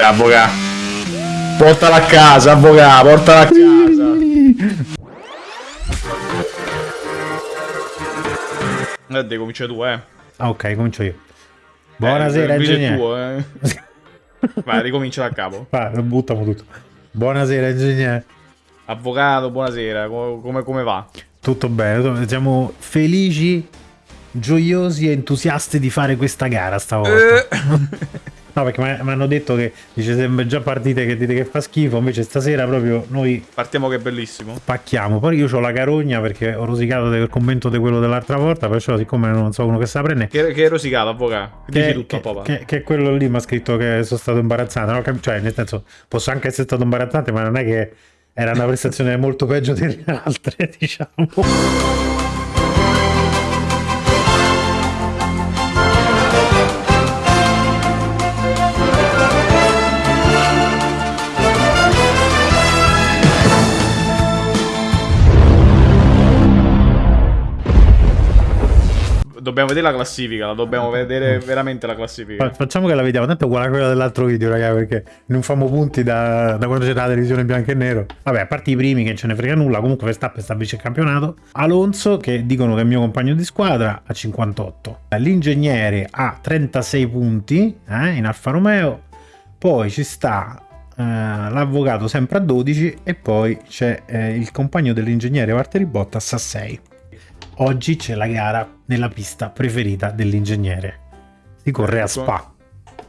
Vabbè, avvocato. Portala a casa, avvocato, portala a casa. Eh, devi cominciare tu, eh. Ah, ok, comincio io. Buonasera, eh, ingegnere. tuo, eh. Vai, ricomincia da capo. Vai, buttiamo tutto. Buonasera, ingegnere. Avvocato, buonasera, co- come, come va? Tutto bene, siamo felici, gioiosi e entusiasti di fare questa gara stavolta. Eh. No, perché mi hanno detto che dice sempre già partite che dite che fa schifo, invece stasera proprio noi Partiamo che è bellissimo. pacchiamo. Poi io ho la carogna perché ho rosicato del commento di quello dell'altra volta, perciò siccome non so uno che sa prendere... Che, che è rosicato, avvocato. Dici Che, tutto, che, papà. che, che quello lì mi ha scritto che sono stato imbarazzante, no? Cioè nel senso posso anche essere stato imbarazzante, ma non è che era una prestazione molto peggio delle altre, diciamo. Dobbiamo vedere la classifica, la dobbiamo vedere veramente la classifica. Fa- Facciamo che la vediamo, tanto è uguale a quella dell'altro video, raga, perché non famo punti da, da quando c'era la televisione bianco e nero. Vabbè, a parte i primi che ce ne frega nulla, comunque Verstappen sta vince il campionato. Alonso, che dicono che è il mio compagno di squadra, a 58. L'ingegnere ha 36 punti eh, in Alfa Romeo. Poi ci sta eh, l'avvocato sempre a 12 e poi c'è eh, il compagno dell'ingegnere Valtteri Bottas a 6. Oggi c'è la gara nella pista preferita dell'ingegnere. Si corre a Spa.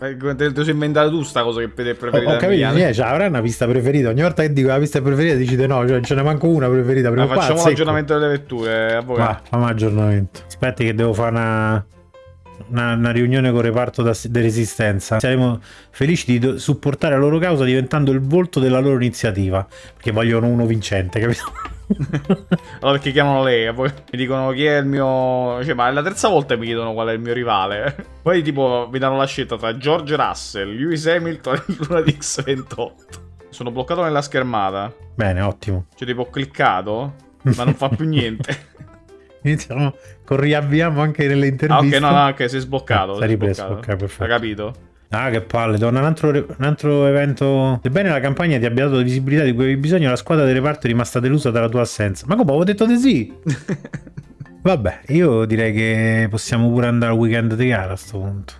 Eh, Te lo sei inventato tu sta cosa che è preferita Ho capito, mia. cioè, avrà una pista preferita. Ogni volta che dico la pista preferita dicite no, cioè, ce ne manco una preferita. Prima Ah, facciamo l'aggiornamento delle vetture, avvocato. Va, fammi aggiornamento. Aspetti che devo fare una, una, una riunione con il reparto di resistenza. Saremo felici di supportare la loro causa diventando il volto della loro iniziativa. Perché vogliono uno vincente, capito? Allora perché chiamano lei, e poi mi dicono chi è il mio... Cioè, ma è la terza volta che mi chiedono qual è il mio rivale. Poi tipo mi danno la scelta tra George Russell, Lewis Hamilton e Luna di X28. Sono bloccato nella schermata. Bene, ottimo. Cioè tipo ho cliccato, ma non fa più niente. Iniziamo con riavviamo anche nelle Ah interviste. ok, no, no, ok, sei sbloccato. Ah, sei ripreso, sbloccato. ok, perfetto. Hai capito? Ah, che palle, torna un altro, un altro evento. Sebbene la campagna ti abbia dato visibilità di cui avevi bisogno, la squadra del reparto è rimasta delusa dalla tua assenza. Ma come avevo detto di sì? Vabbè, io direi che possiamo pure andare al weekend di gara a sto punto.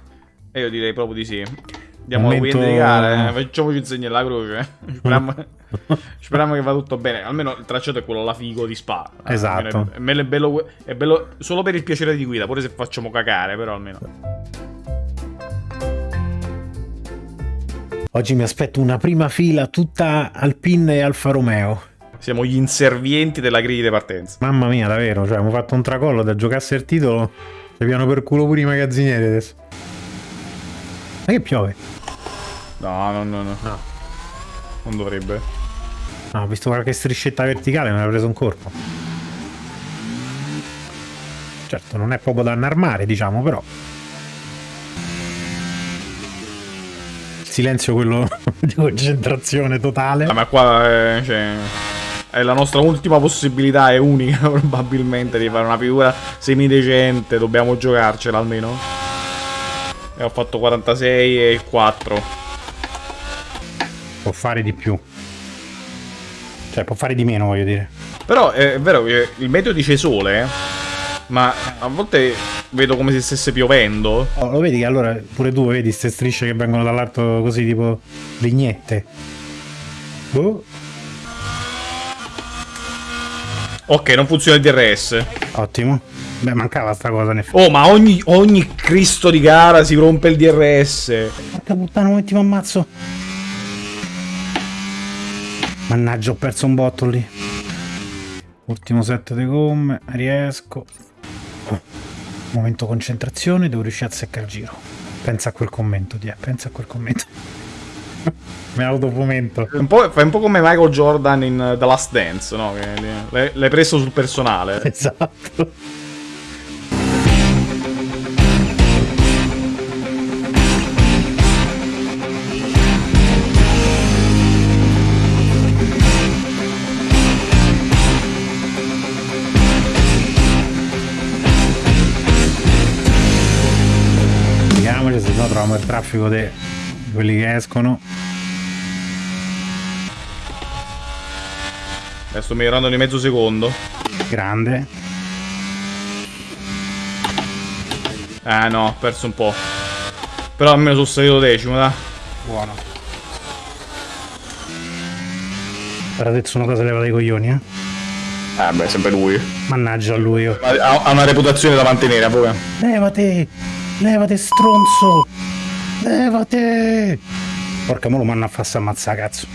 E io direi proprio di sì. Andiamo al Momento- weekend di gara, eh. facciamoci un segno alla croce. Speriamo, speriamo che va tutto bene. Almeno il tracciato è quello là figo di Spa. Eh, Esatto. almeno È, è bello- è bello solo per il piacere di guida, pure se facciamo cacare, però almeno. Oggi mi aspetto una prima fila tutta Alpine e Alfa Romeo. Siamo gli inservienti della griglia di partenza. Mamma mia, davvero, cioè, abbiamo fatto un tracollo da giocarsi il titolo. Ci piano per culo pure i magazzinieri adesso. Ma che piove? No, no, no, no. No. Non dovrebbe. No, ho visto qualche striscetta verticale, mi ha preso un corpo. Certo, non è proprio da annarmare, diciamo, però. Silenzio quello di concentrazione totale. Ah, ma qua eh, cioè, è la nostra ultima possibilità, è unica probabilmente di fare una figura semidecente. Dobbiamo giocarcela almeno. E ho fatto 46 e 4. Può fare di più. Cioè, può fare di meno, voglio dire. Però è vero che il meteo dice sole, eh, ma a volte vedo come se stesse piovendo. Oh, lo vedi che allora pure tu vedi queste strisce che vengono dall'alto così tipo legnette. Boh. Ok, non funziona il DRS. Ottimo. Beh, mancava sta cosa, effetti. Oh, ma ogni, ogni Cristo di gara si rompe il DRS. Porca puttana, un attimo ammazzo. Mannaggia, ho perso un botto lì. Ultimo set di gomme, riesco. Oh, Momento concentrazione, devo riuscire a seccare il giro. Pensa a quel commento, Die, pensa a quel commento. Mi autofomento. Un po', fai un po' come Michael Jordan in The Last Dance, no? L'hai preso sul personale. Esatto. Traffico de- quelli che escono. Adesso sto migliorando di mezzo secondo. Grande. Eh no, ho perso un po'. Però almeno sono salito decimo, dai. Buono. Ora Tetsunoda se leva dei coglioni, eh. Eh beh, sempre lui. Mannaggia a lui. oh. Ha, ha una reputazione da mantenere, poi. Levate! Levate stronzo! Levate! Porca mo lo manna a farsi ammazzare, cazzo.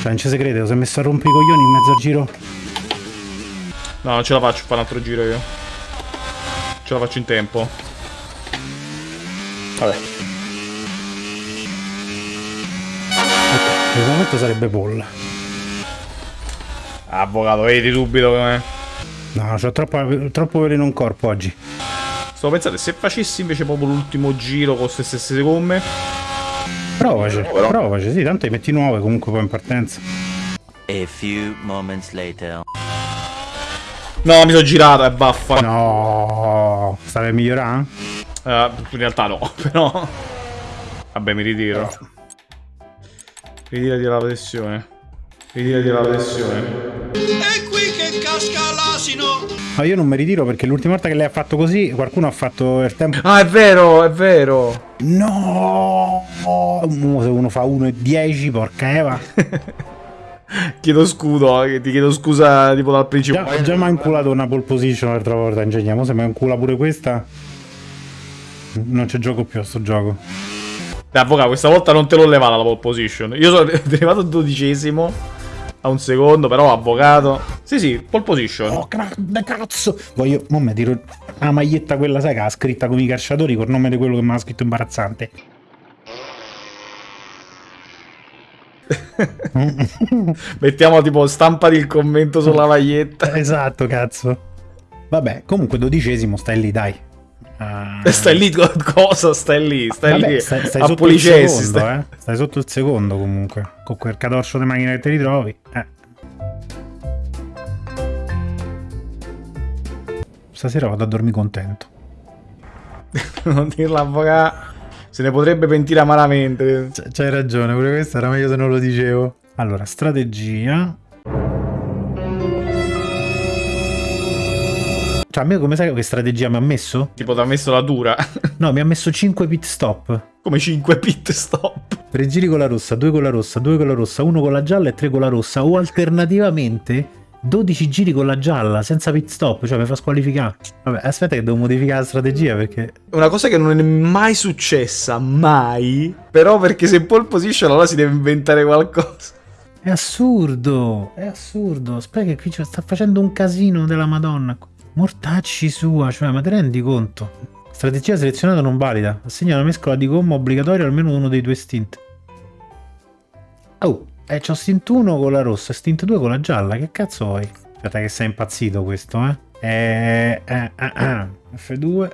Cioè, non ci si crede, si è messo a rompere i coglioni in mezzo a giro. No, non ce la faccio a fare un altro giro io. Ce la faccio in tempo. Vabbè. Per il momento sarebbe Paul. Avvocato, vedi subito come... No, c'ho troppo, troppo veleno in corpo oggi. Stavo pensando, se facessi invece proprio l'ultimo giro con queste stesse gomme... Provaci, provaci, sì, tanto li metti nuove comunque poi in partenza. A few moments later. No, mi sono girato, e baffa. No, stavi a migliorare? Eh, in realtà no, però... Vabbè, mi ritiro. Ritirati la pressione. Ritirati la pressione. Casca l'asino! Ma io non mi ritiro perché l'ultima volta che lei ha fatto così qualcuno ha fatto il tempo. Ah, è vero, è vero. No! Se uno fa 1 e 10, porca Eva. Chiedo scudo, eh, ti chiedo scusa tipo dal principio. Già, già mi ha inculato una pole position l'altra volta, ingegniamo. Se mi incula pure questa. Non ci gioco più a sto gioco. Beh, avvocato, questa volta non te l'ho levata la pole position. Io sono arrivato dodicesimo a un secondo, però avvocato. Sì, sì, pole position. Oh, grande cazzo! Voglio. Mo' mi tiro la maglietta quella, sai che ha scritta come i calciatori col nome di quello che mi ha scritto imbarazzante. Mettiamo tipo stampati il commento sulla maglietta. esatto, cazzo. Vabbè, comunque dodicesimo, stai lì, dai. Ah, Stai lì, co- cosa? Stai lì, stai Vabbè, lì. stai, stai a sotto il policessi. secondo, stai- eh. Stai sotto il secondo comunque. Con quel cadorcio di macchina che ti ritrovi. Eh. Stasera vado a dormire contento. non dirlo avvocato. Se ne potrebbe pentire amaramente. C'hai ragione, pure questo era meglio se non lo dicevo. Allora, strategia. Cioè, a me come sai che strategia mi ha messo? Tipo, ti ha messo la dura. No, mi ha messo 5 pit stop. Come 5 pit stop. 3 giri con la rossa, 2 con la rossa, 2 con la rossa, 1 con la gialla e 3 con la rossa. O alternativamente 12 giri con la gialla senza pit stop, cioè mi fa squalificare. Vabbè, aspetta che devo modificare la strategia perché... Una cosa che non è mai successa, mai. Però perché se pole position allora si deve inventare qualcosa. È assurdo, è assurdo. Aspetta che qui sta facendo un casino della madonna. Mortacci sua, cioè, ma ti rendi conto? Strategia selezionata non valida. Assegna una mescola di gomma obbligatoria almeno uno dei due stint. Oh, eh, c'ho stint 1 con la rossa e stint 2 con la gialla. Che cazzo vuoi? Aspetta che sei impazzito questo, eh? Eh, eh, eh, eh. F2,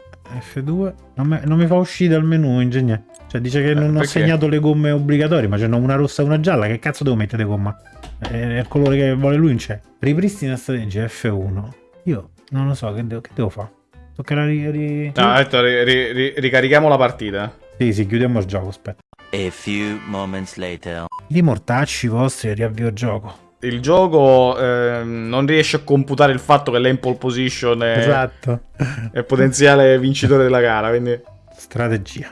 F2. Non, me- non mi fa uscire dal menu, ingegnere. Cioè, dice che non ho perché? segnato le gomme obbligatorie, ma c'è una rossa e una gialla. Che cazzo devo mettere gomma? È il colore che vuole lui, non c'è. Ripristina strategia F1. Io non lo so, che devo, che devo fare? Toccherà ri... ri- No, detto, ri- ri- ri- ricarichiamo la partita. Sì, sì, chiudiamo il gioco, aspetta. A few moments later. I mortacci vostri e riavvio il gioco. Il gioco ehm, non riesce a computare il fatto che lei è in pole position è, Esatto. è potenziale vincitore della gara. Quindi, Strategia.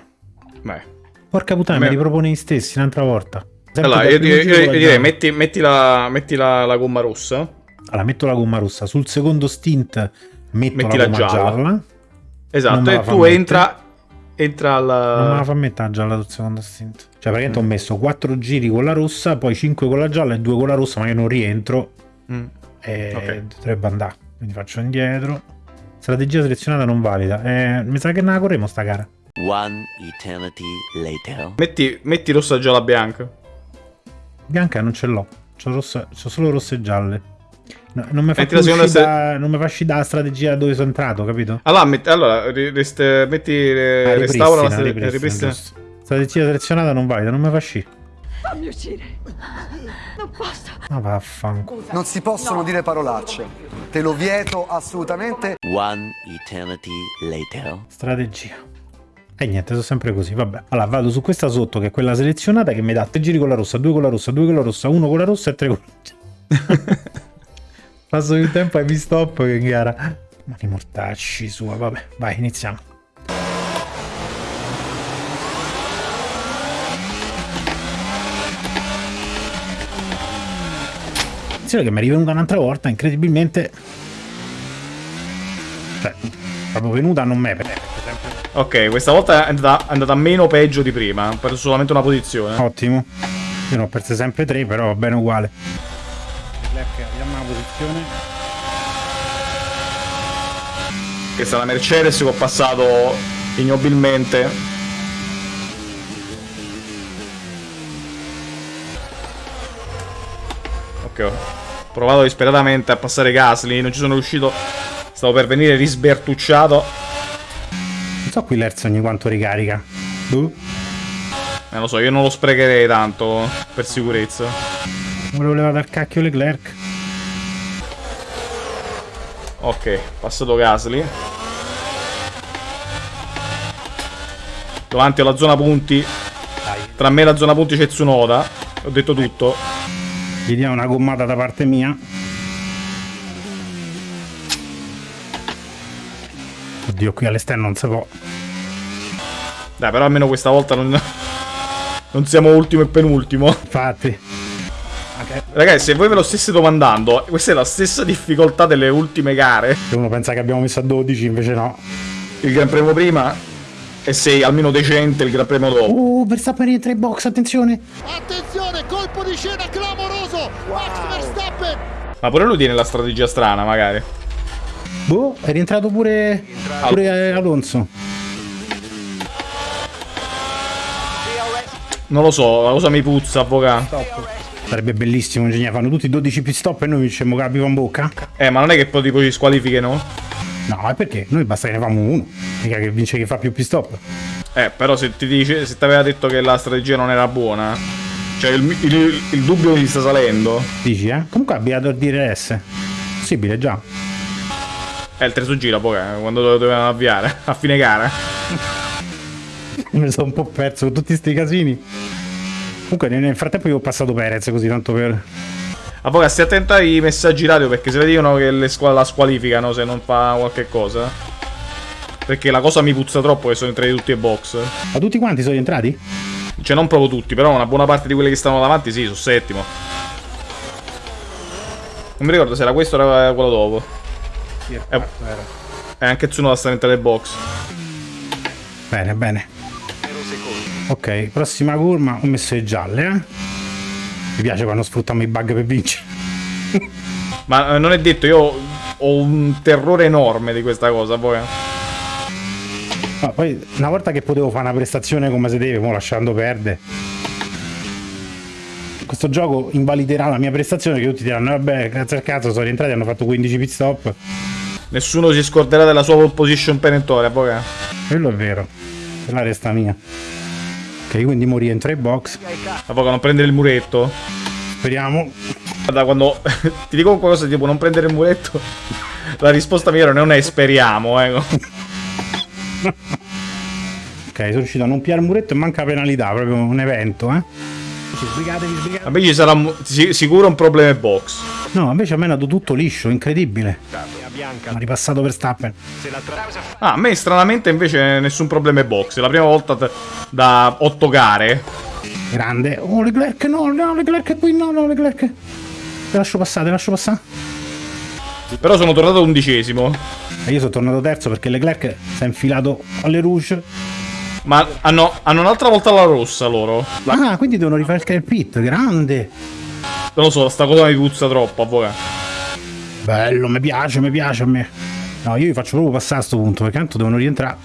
beh. Porca puttana, Me- mi ripropone gli stessi un'altra volta. Sempre Allora, io, io- io- io direi metti, metti la, metti la, la gomma rossa. Allora, metto la gomma rossa. Sul secondo stint metto Metti la la gomma gialla. gialla. Non Esatto, e la tu mettere. entra, entra al... me la fa mettere la gialla sul secondo stint. Cioè, praticamente ho messo 4 giri con la rossa, poi 5 con la gialla e 2 con la rossa, ma io non rientro. Mm. E Ok. dovrebbe andare. Quindi faccio indietro. Strategia selezionata non valida. Eh, mi sa che ne la corremo sta gara. One eternity later. Metti, metti rossa, gialla, bianca. Bianca non ce l'ho. C'ho, rossa- c'ho solo rosse e gialle. No, non mi fa uscire da- non mi fa uscire dalla strategia dove sono entrato, capito? Allora, metti, allora rest- metti, eh, Ah, restaura la ripristina, strate- ripristina, ripristina. giusto. Strategia selezionata non valida, non mi fa uscire. Fammi uscire. Non posso. Ma vaffanculo. Non si possono dire parolacce. Te lo vieto assolutamente. One eternity later. Strategia. E niente, sono sempre così, vabbè. Allora, vado su questa sotto, che è quella selezionata, che mi dà 3 giri con la rossa, 2 con la rossa, 2 con la rossa, 1 con la rossa e 3 con la rossa. Passo più tempo ai pit stop che in gara. Ma di mortacci sua, vabbè, vai, iniziamo. Attenzione che mi è rivenuta un'altra volta, incredibilmente. Cioè, proprio venuta non me, per esempio. Ok, questa volta è andata, è andata meno peggio di prima. Ho perso solamente una posizione. Ottimo. Io ne ho perse sempre tre, però va bene uguale. La posizione. Questa è la Mercedes che ho passato ignobilmente. Ok, ho provato disperatamente a passare Gasly, non ci sono riuscito. Stavo per venire risbertucciato. Non so qui l'Erz ogni quanto ricarica. Boh. Eh, lo so, io non lo sprecherei tanto per sicurezza. Volevo levare dal cacchio Leclerc. Ok, passato Gasly. Davanti alla zona punti. Tra me e la zona punti c'è Tsunoda. Ho detto tutto. Gli diamo una gommata da parte mia. Oddio, qui all'esterno non si può. Dai, però almeno questa volta non, non siamo ultimo e penultimo. Infatti. Ragazzi, se voi ve lo stesse domandando, questa è la stessa difficoltà delle ultime gare. Se uno pensa che abbiamo messo a 12, invece no. Il Gran Premio prima e sei almeno decente il Gran Premio dopo. Uh, Verstappen rientra in box, attenzione. Attenzione, colpo di scena clamoroso! Max Verstappen! Ma pure lui tiene la strategia strana, magari. Boh, è rientrato pure, pure eh, Alonso. Non lo so, la cosa mi puzza, avvocato. Sarebbe bellissimo, ingegnere. Fanno tutti 12 pit stop e noi vincemmo con la pipa in bocca. Eh, ma non è che poi tipo ci squalifichino? No, è perché noi basta che ne famo uno. Mica che vince chi fa più pit stop. Eh, però se ti dice, se ti aveva detto che la strategia non era buona, cioè il, il, il dubbio mi sta salendo. Dici, eh? Comunque ha abbiato il DRS. Possibile già. È il 3 su gira poi, eh, quando lo dovevano avviare, a fine gara. Mi sono un po' perso con tutti sti casini. Comunque nel frattempo io ho passato Perez così tanto per... Avvocato, stai attento ai messaggi radio perché se dicono che le squa- la squalificano se non fa qualche cosa. Perché la cosa mi puzza troppo che sono entrati tutti ai box. Ma tutti quanti sono entrati? Cioè non proprio tutti, però una buona parte di quelli che stanno davanti sì, su settimo. Non mi ricordo se era questo o era quello dopo. Sì, è Eh. E anche Tsunoda sta entrando ai box. Bene, bene. Ok, prossima curva ho messo le gialle, eh. Mi piace quando sfruttiamo i bug per vincere. Ma eh, non è detto, io ho un terrore enorme di questa cosa, poi. No, poi una volta che potevo fare una prestazione come si deve, mo lasciando perdere. Questo gioco invaliderà la mia prestazione che tutti diranno vabbè, grazie al cazzo sono rientrati hanno fatto 15 pit stop. Nessuno si scorderà della sua pole position penettore, poi. Quello è vero. È la resta mia. Ok, quindi mo rientro ai box. Avvocato, non prendere il muretto. Speriamo. Guarda, quando ti dico qualcosa tipo non prendere il muretto, la risposta mia non è speriamo, eh. Ok, sono riuscito a non piare il muretto e manca penalità, proprio un evento, eh. Sbrigatevi, sbrigatevi. Vabbè, ci sarà sicuro un problema box. No, invece a me è andato tutto liscio, incredibile. Ha ripassato per Stappen. Ah, a me stranamente invece nessun problema ai box. È la prima volta da 8 gare. Grande. Oh, Leclerc, no, no, Leclerc è qui, no, no, Leclerc. Te lascio passare, te lascio passare. Però sono tornato undicesimo. E io sono tornato terzo perché Leclerc si è infilato alle rouge. Ma hanno, hanno un'altra volta la rossa loro. Ah, quindi devono rifare il pit, grande. Non lo so, sta cosa mi puzza troppo, avvocato. Bello, mi piace, mi piace a me. No, io vi faccio proprio passare a sto punto, perché tanto devono rientrare.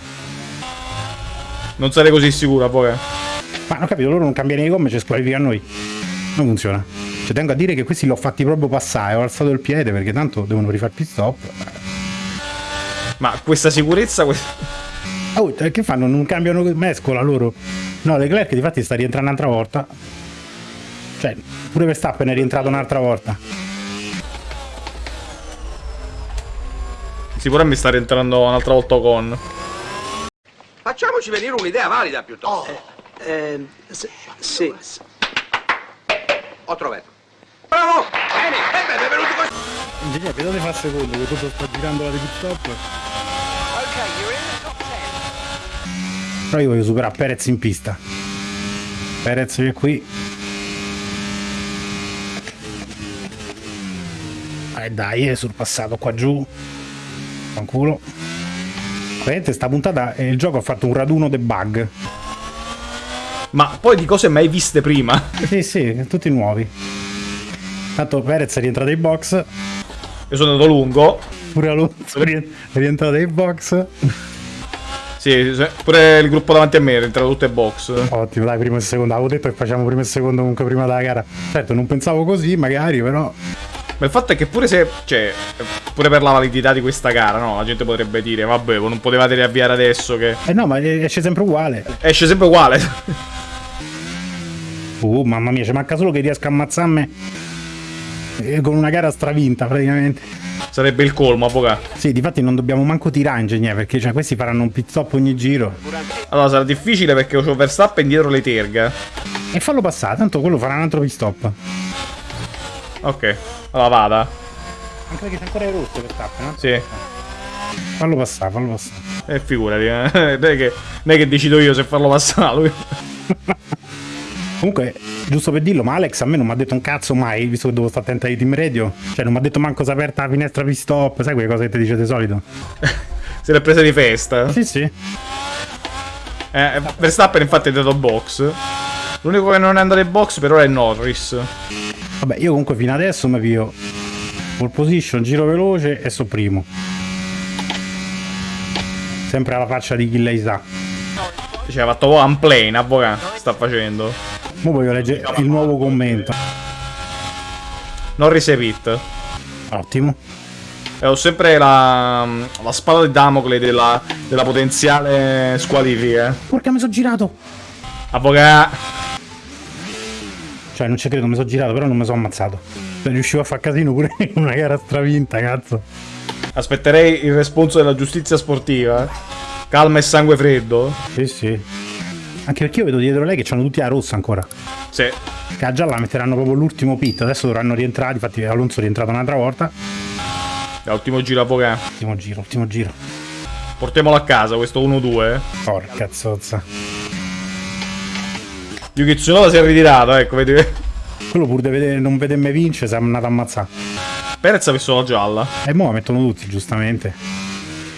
Non sarei così sicuro, avvocato. Ma non capito, loro non cambiano le gomme, ci squalificano noi. Non funziona. Cioè, tengo a dire che questi li ho fatti proprio passare, ho alzato il piede perché tanto devono rifare pit stop. Ma questa sicurezza... que- Oh, che fanno? Non cambiano mescola loro? No, Leclerc difatti sta rientrando un'altra volta. Cioè, pure Verstappen è rientrato un'altra volta. Sicuramente mi sta rientrando un'altra volta con. Facciamoci venire un'idea valida piuttosto. Eh, sì, sì. Ho trovato. Bravo! Bene, e beh, benvenuti con... Ingegnere, dove fa secondo? Che tutto sta girando la di stop. Però io voglio superare Perez in pista. Perez che è qui. Eh dai, è sorpassato qua giù. Fanculo. Vedete, sta puntata eh, il gioco ha fatto un raduno de bug. Ma poi di cose mai viste prima. Sì, sì, tutti nuovi. Tanto Perez è rientrato ai box. Io sono andato lungo. Pure Alonso è rien- è rientrato ai box. Sì, pure il gruppo davanti a me è entrato tutte box. Ottimo, dai, primo e secondo. Avevo detto che facciamo primo e secondo comunque prima della gara. Certo, non pensavo così, magari, però. Ma il fatto è che pure se. Cioè, pure per la validità di questa gara, no? La gente potrebbe dire, vabbè, non potevate riavviare adesso che. Eh no, ma esce sempre uguale. Esce sempre uguale. Uh, mamma mia, ci manca solo che riesca a ammazzarmi eh, con una gara stravinta praticamente. Sarebbe il colmo, avvocato. Sì, difatti non dobbiamo manco tirare ingegnere perché cioè, questi faranno un pit stop ogni giro. Allora sarà difficile perché ho Verstappen dietro le terga. E fallo passare, tanto quello farà un altro pit stop. Ok. Allora vada. Anche perché c'è ancora il rosso Verstappen, no? Sì. Fallo passare, fallo passare. E figurati, eh. non, è che, non è che decido io se farlo passare lui. Comunque, giusto per dirlo, ma Alex a me non mi ha detto un cazzo mai, visto che devo stare attento ai team radio. Cioè, non mi ha detto manco se è aperta la finestra pit stop, sai quelle cose che ti dice di solito? Se l'è presa di festa. Sì, sì. Eh, Verstappen infatti è andato box. L'unico che non è andato in box per ora è Norris. Vabbè, io comunque fino adesso mi pio pole position, giro veloce e so primo. Sempre alla faccia di chi lei sa. Cioè, ha fatto one plane, avvocato. Sta facendo. Ora voglio leggere il nuovo commento. Norris e Pitt. Ottimo. E ho sempre la, la spada di Damocle della, della potenziale squalifica. Porca mi sono girato. Avvocato. Cioè, non ci credo, mi sono girato, però non mi sono ammazzato. Cioè, riuscivo a far casino pure in una gara stravinta, cazzo. Aspetterei il responso della giustizia sportiva. Calma e sangue freddo. Sì, sì. Anche perché io vedo dietro lei che c'hanno tutti la rossa ancora. Sì. Che a gialla metteranno proprio l'ultimo pit. Adesso dovranno rientrare. Infatti, Alonso è rientrato un'altra volta. È ultimo giro, avvocato. Ultimo giro, ultimo giro. Portiamolo a casa, questo 1-2. Porca zozza. Yuki Tsunoda si è ritirato, ecco, vedi. Quello pur di vedere, non vedermi vincere, si è andato a ammazzare. Perez ha messo la gialla. E mo la mettono tutti, giustamente.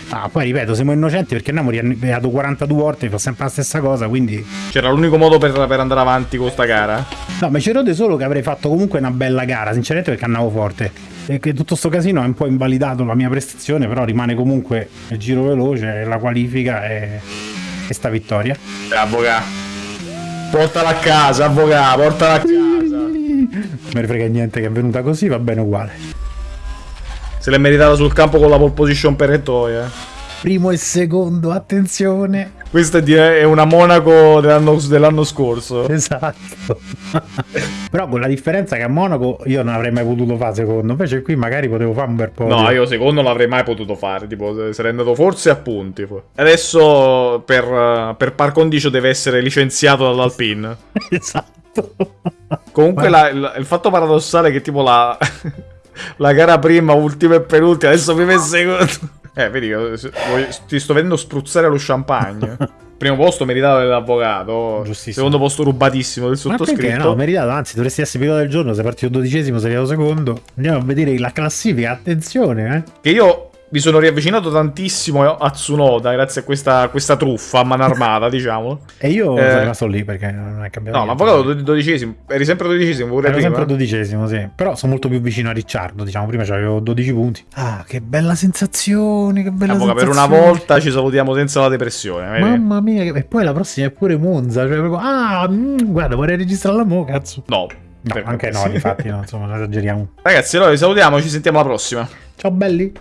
Ah, poi ripeto, siamo innocenti perché Namori ha arrivato 42 volte, fa sempre la stessa cosa, quindi... C'era l'unico modo per, per andare avanti con sta gara. No, ma ci rode solo che avrei fatto comunque una bella gara, sinceramente perché andavo forte. E che tutto sto casino ha un po' invalidato la mia prestazione, però rimane comunque il giro veloce, la qualifica e, e sta vittoria. Eh, avvocato. Portala a casa, avvocato, portala a casa. Non me ne frega niente che è venuta così, va bene uguale. Se l'è meritata sul campo con la pole position per Eto'o, eh. Primo e secondo, attenzione. Questa è una Monaco dell'anno, dell'anno scorso. Esatto. Però con la differenza che a Monaco io non avrei mai potuto fare secondo, invece qui magari potevo fare un bel po'. No, io secondo non l'avrei mai potuto fare. Tipo, sarei andato forse a punti. Adesso per, eh, per par condicio deve essere licenziato dall'Alpine. Esatto. Comunque la- il, il fatto paradossale è che tipo la, la gara prima, ultima e penultima, adesso prima e secondo. Eh, vedi, ti sto vedendo spruzzare lo champagne. Primo posto meritato dell'avvocato. Giustissimo. Secondo posto rubatissimo del Ma perché sottoscritto. no? Meritato, anzi dovresti essere pilota del giorno, sei partito dodicesimo, sei arrivato secondo. Andiamo a vedere la classifica, attenzione, eh. Che io mi sono riavvicinato tantissimo a Tsunoda grazie a questa, questa truffa a mano armata, diciamo. E io Eh. sono rimasto lì perché non è cambiato. No, niente. l'avvocato do- dodicesimo. Eri sempre dodicesimo pure Ero prima. sempre dodicesimo, sì. Però sono molto più vicino a Ricciardo, diciamo. Prima avevo 12 punti. Ah, che bella sensazione, che bella Avvocato, per sensazione. una volta ci salutiamo senza la depressione. vedi? Mamma mia, che- e poi la prossima è pure Monza. Cioè, proprio, ah, mm, guarda, vorrei registrarla mo, cazzo. No. No, per anche no, infatti, no, insomma, non esageriamo. Ragazzi, allora vi salutiamo, ci sentiamo alla prossima. Ciao belli.